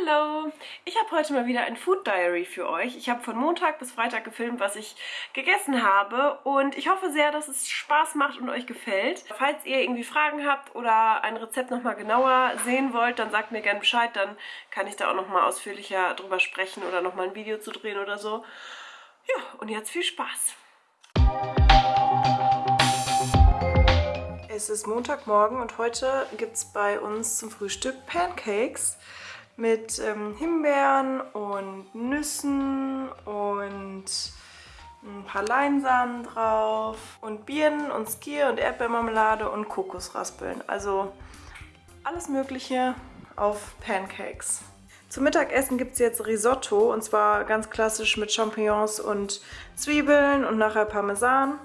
Hallo! Ich habe heute mal wieder ein Food Diary für euch. Ich habe von Montag bis Freitag gefilmt, was ich gegessen habe und ich hoffe sehr, dass es Spaß macht und euch gefällt. Falls ihr irgendwie Fragen habt oder ein Rezept nochmal genauer sehen wollt, dann sagt mir gerne Bescheid, dann kann ich da auch nochmal ausführlicher drüber sprechen oder nochmal ein Video zu drehen oder so. Ja, und jetzt viel Spaß! Es ist Montagmorgen und heute gibt es bei uns zum Frühstück Pancakes mit ähm, Himbeeren und Nüssen und ein paar Leinsamen drauf und Birnen und Skier und Erdbeermarmelade und Kokosraspeln. Also alles mögliche auf Pancakes. Zum Mittagessen gibt es jetzt Risotto und zwar ganz klassisch mit Champignons und Zwiebeln und nachher Parmesan.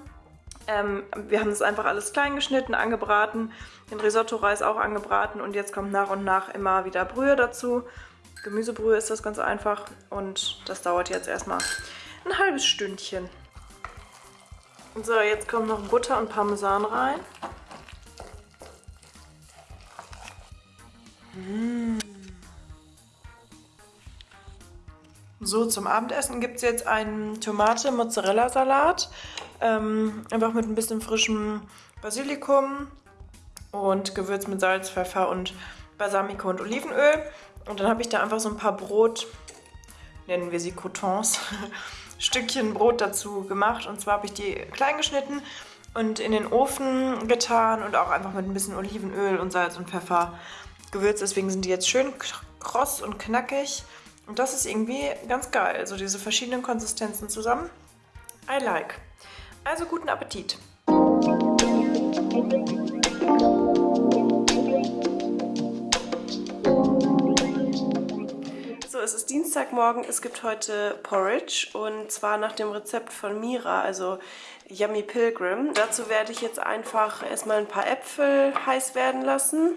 Ähm, wir haben das einfach alles klein geschnitten, angebraten, den Risotto-Reis auch angebraten und jetzt kommt nach und nach immer wieder Brühe dazu. Gemüsebrühe ist das ganz einfach und das dauert jetzt erstmal ein halbes Stündchen. So, jetzt kommt noch Butter und Parmesan rein. Mmh. So, zum Abendessen gibt es jetzt einen Tomate-Mozzarella-Salat. Ähm, einfach mit ein bisschen frischem Basilikum und Gewürz mit Salz, Pfeffer und Balsamico und Olivenöl. Und dann habe ich da einfach so ein paar Brot, nennen wir sie Cotons, Stückchen Brot dazu gemacht. Und zwar habe ich die klein geschnitten und in den Ofen getan und auch einfach mit ein bisschen Olivenöl und Salz und Pfeffer gewürzt. Deswegen sind die jetzt schön kross und knackig. Und das ist irgendwie ganz geil, so diese verschiedenen Konsistenzen zusammen. I like. Also guten Appetit. So, es ist Dienstagmorgen, es gibt heute Porridge und zwar nach dem Rezept von Mira, also Yummy Pilgrim. Dazu werde ich jetzt einfach erstmal ein paar Äpfel heiß werden lassen.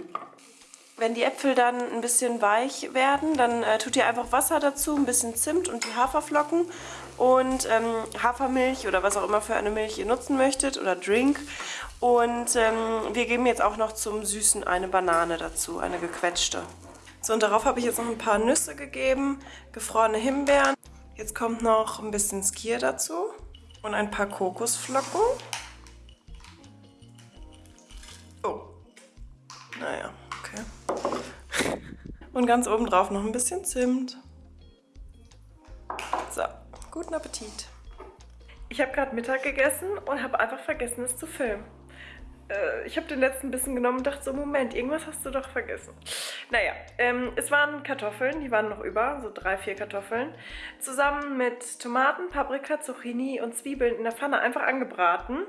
Wenn die Äpfel dann ein bisschen weich werden, dann äh, tut ihr einfach Wasser dazu, ein bisschen Zimt und die Haferflocken und ähm, Hafermilch oder was auch immer für eine Milch ihr nutzen möchtet oder Drink. Und ähm, wir geben jetzt auch noch zum Süßen eine Banane dazu, eine gequetschte. So, und darauf habe ich jetzt noch ein paar Nüsse gegeben, gefrorene Himbeeren. Jetzt kommt noch ein bisschen Skier dazu und ein paar Kokosflocken. Oh, naja. Okay. Und ganz oben drauf noch ein bisschen Zimt. So, guten Appetit. Ich habe gerade Mittag gegessen und habe einfach vergessen, es zu filmen. Äh, ich habe den letzten Bissen genommen und dachte so, Moment, irgendwas hast du doch vergessen. Naja, ähm, es waren Kartoffeln, die waren noch über, so drei, vier Kartoffeln. Zusammen mit Tomaten, Paprika, Zucchini und Zwiebeln in der Pfanne einfach angebraten.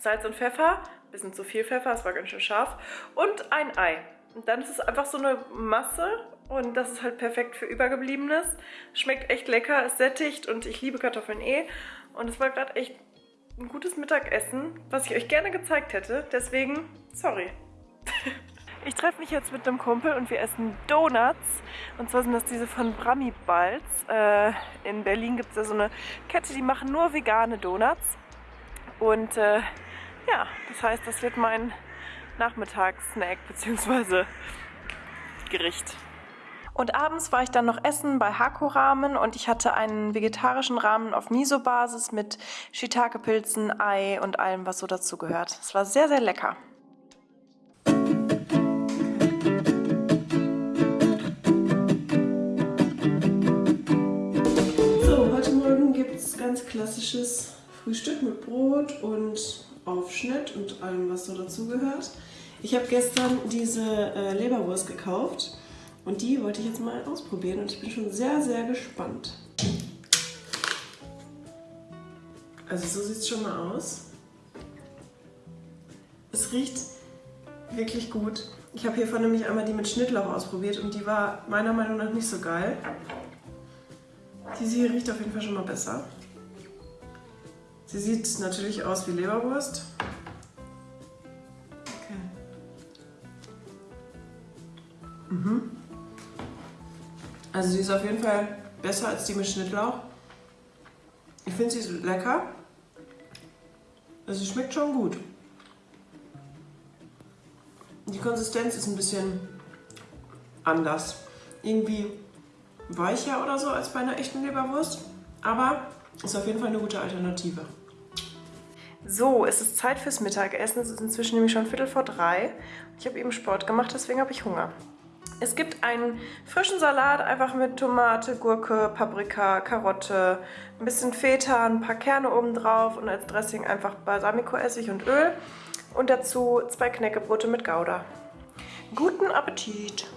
Salz und Pfeffer, bisschen zu viel Pfeffer, es war ganz schön scharf. Und ein Ei. Dann ist es einfach so eine Masse und das ist halt perfekt für Übergebliebenes. Schmeckt echt lecker, ist sättigt und ich liebe Kartoffeln eh. Und es war gerade echt ein gutes Mittagessen, was ich euch gerne gezeigt hätte. Deswegen, sorry. Ich treffe mich jetzt mit einem Kumpel und wir essen Donuts. Und zwar sind das diese von Brami Balz. Äh, in Berlin gibt es ja so eine Kette, die machen nur vegane Donuts. Und äh, ja, das heißt, das wird mein Nachmittagssnack bzw. Gericht. Und abends war ich dann noch essen bei Hako Ramen und ich hatte einen vegetarischen Ramen auf Miso-Basis mit Shiitake-Pilzen, Ei und allem, was so dazu gehört. Es war sehr, sehr lecker. So, heute Morgen gibt es ganz klassisches Frühstück mit Brot und Aufschnitt und allem, was so dazugehört. Ich habe gestern diese äh, Leberwurst gekauft und die wollte ich jetzt mal ausprobieren und ich bin schon sehr, sehr gespannt. Also so sieht es schon mal aus. Es riecht wirklich gut. Ich habe hiervon nämlich einmal die mit Schnittlauch ausprobiert und die war meiner Meinung nach nicht so geil. Diese hier riecht auf jeden Fall schon mal besser. Sie sieht natürlich aus wie Leberwurst. Mhm. Also sie ist auf jeden Fall besser als die mit Schnittlauch. Ich finde sie ist lecker. Also sie schmeckt schon gut. Die Konsistenz ist ein bisschen anders. Irgendwie weicher oder so als bei einer echten Leberwurst. Aber ist auf jeden Fall eine gute Alternative. So, es ist Zeit fürs Mittagessen. Es ist inzwischen nämlich schon Viertel vor drei. Ich habe eben Sport gemacht, deswegen habe ich Hunger. Es gibt einen frischen Salat, einfach mit Tomate, Gurke, Paprika, Karotte, ein bisschen Feta, ein paar Kerne oben drauf und als Dressing einfach Balsamico-Essig und Öl. Und dazu zwei Knäckebrote mit Gouda. Guten Appetit!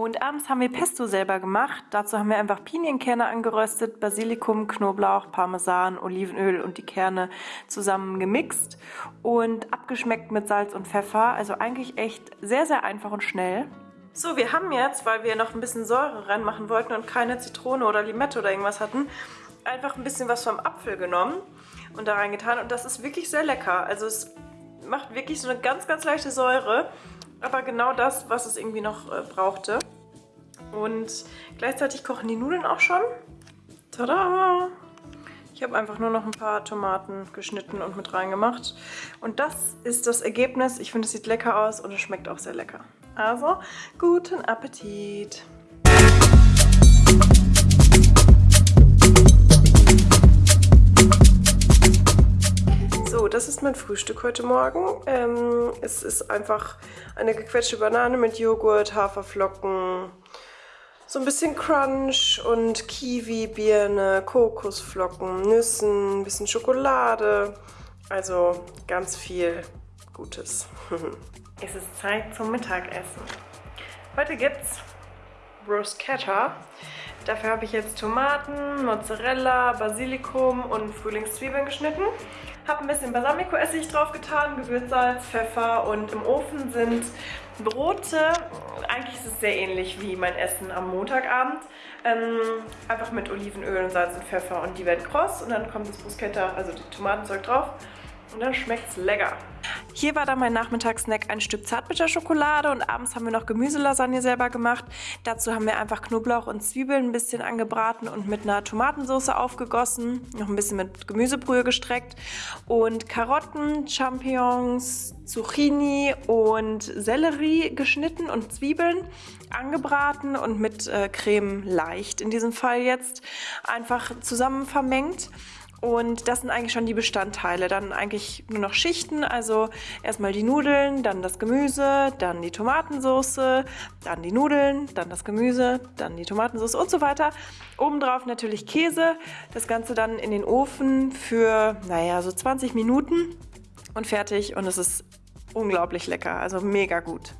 Und abends haben wir Pesto selber gemacht. Dazu haben wir einfach Pinienkerne angeröstet, Basilikum, Knoblauch, Parmesan, Olivenöl und die Kerne zusammen gemixt und abgeschmeckt mit Salz und Pfeffer. Also eigentlich echt sehr, sehr einfach und schnell. So, wir haben jetzt, weil wir noch ein bisschen Säure reinmachen wollten und keine Zitrone oder Limette oder irgendwas hatten, einfach ein bisschen was vom Apfel genommen und da reingetan. Und das ist wirklich sehr lecker. Also es macht wirklich so eine ganz, ganz leichte Säure aber genau das, was es irgendwie noch äh, brauchte. Und gleichzeitig kochen die Nudeln auch schon. Tada! Ich habe einfach nur noch ein paar Tomaten geschnitten und mit reingemacht. Und das ist das Ergebnis. Ich finde, es sieht lecker aus und es schmeckt auch sehr lecker. Also, guten Appetit! Das ist mein Frühstück heute Morgen. Ähm, es ist einfach eine gequetschte Banane mit Joghurt, Haferflocken, so ein bisschen Crunch und Kiwi, Birne, Kokosflocken, Nüssen, ein bisschen Schokolade. Also ganz viel Gutes. es ist Zeit zum Mittagessen. Heute gibt's Bruschetta. Dafür habe ich jetzt Tomaten, Mozzarella, Basilikum und Frühlingszwiebeln geschnitten. Habe ein bisschen Balsamico-Essig drauf getan, Gewürzsalz, Pfeffer und im Ofen sind Brote. Eigentlich ist es sehr ähnlich wie mein Essen am Montagabend. Ähm, einfach mit Olivenöl und Salz und Pfeffer und die werden kross und dann kommt das Bruschetta, also die Tomatenzeug drauf und dann schmeckt es lecker. Hier war dann mein Nachmittagssnack ein Stück Zartbitterschokolade und abends haben wir noch Gemüselasagne selber gemacht. Dazu haben wir einfach Knoblauch und Zwiebeln ein bisschen angebraten und mit einer Tomatensauce aufgegossen, noch ein bisschen mit Gemüsebrühe gestreckt und Karotten, Champignons, Zucchini und Sellerie geschnitten und Zwiebeln angebraten und mit äh, Creme leicht in diesem Fall jetzt einfach zusammen vermengt. Und das sind eigentlich schon die Bestandteile. Dann eigentlich nur noch Schichten, also erstmal die Nudeln, dann das Gemüse, dann die Tomatensauce, dann die Nudeln, dann das Gemüse, dann die Tomatensauce und so weiter. Obendrauf natürlich Käse. Das Ganze dann in den Ofen für, naja, so 20 Minuten und fertig. Und es ist unglaublich lecker, also mega gut.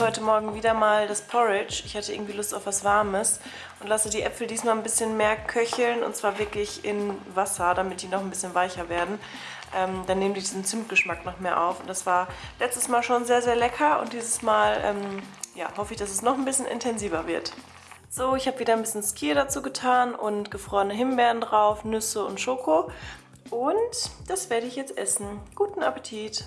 Heute Morgen wieder mal das Porridge. Ich hatte irgendwie Lust auf was Warmes und lasse die Äpfel diesmal ein bisschen mehr köcheln und zwar wirklich in Wasser, damit die noch ein bisschen weicher werden. Ähm, dann nehmen die diesen Zimtgeschmack noch mehr auf und das war letztes Mal schon sehr, sehr lecker und dieses Mal ähm, ja, hoffe ich, dass es noch ein bisschen intensiver wird. So, ich habe wieder ein bisschen Skier dazu getan und gefrorene Himbeeren drauf, Nüsse und Schoko und das werde ich jetzt essen. Guten Appetit!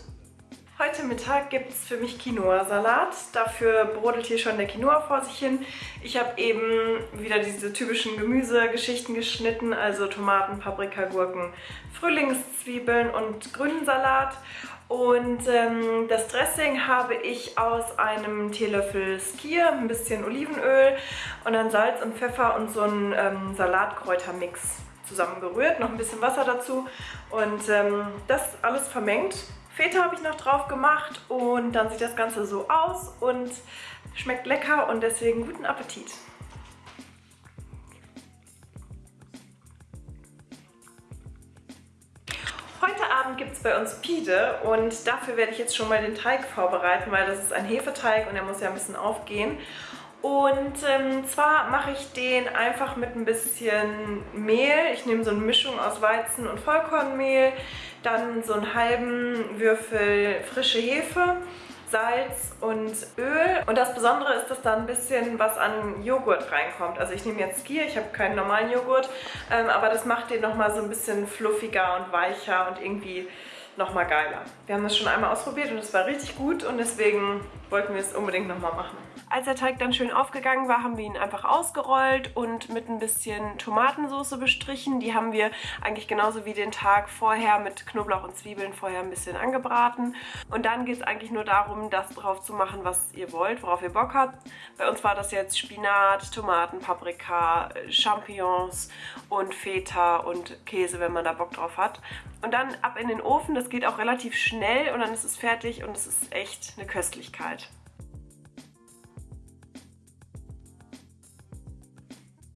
Heute Mittag gibt es für mich Quinoa-Salat. Dafür brodelt hier schon der Quinoa vor sich hin. Ich habe eben wieder diese typischen Gemüsegeschichten geschnitten, also Tomaten, Paprika, Gurken, Frühlingszwiebeln und grünen Salat. Und ähm, das Dressing habe ich aus einem Teelöffel Skier, ein bisschen Olivenöl und dann Salz und Pfeffer und so einen ähm, Salatkräutermix zusammengerührt. Noch ein bisschen Wasser dazu und ähm, das alles vermengt. Feta habe ich noch drauf gemacht und dann sieht das Ganze so aus und schmeckt lecker und deswegen guten Appetit. Heute Abend gibt es bei uns Pide und dafür werde ich jetzt schon mal den Teig vorbereiten, weil das ist ein Hefeteig und der muss ja ein bisschen aufgehen. Und ähm, zwar mache ich den einfach mit ein bisschen Mehl. Ich nehme so eine Mischung aus Weizen- und Vollkornmehl, dann so einen halben Würfel frische Hefe, Salz und Öl. Und das Besondere ist, dass da ein bisschen was an Joghurt reinkommt. Also ich nehme jetzt Skier, ich habe keinen normalen Joghurt, ähm, aber das macht den nochmal so ein bisschen fluffiger und weicher und irgendwie nochmal geiler. Wir haben das schon einmal ausprobiert und es war richtig gut und deswegen wollten wir es unbedingt nochmal machen. Als der Teig dann schön aufgegangen war, haben wir ihn einfach ausgerollt und mit ein bisschen Tomatensauce bestrichen. Die haben wir eigentlich genauso wie den Tag vorher mit Knoblauch und Zwiebeln vorher ein bisschen angebraten. Und dann geht es eigentlich nur darum, das drauf zu machen, was ihr wollt, worauf ihr Bock habt. Bei uns war das jetzt Spinat, Tomaten, Paprika, Champignons und Feta und Käse, wenn man da Bock drauf hat. Und dann ab in den Ofen, das geht auch relativ schnell und dann ist es fertig und es ist echt eine Köstlichkeit.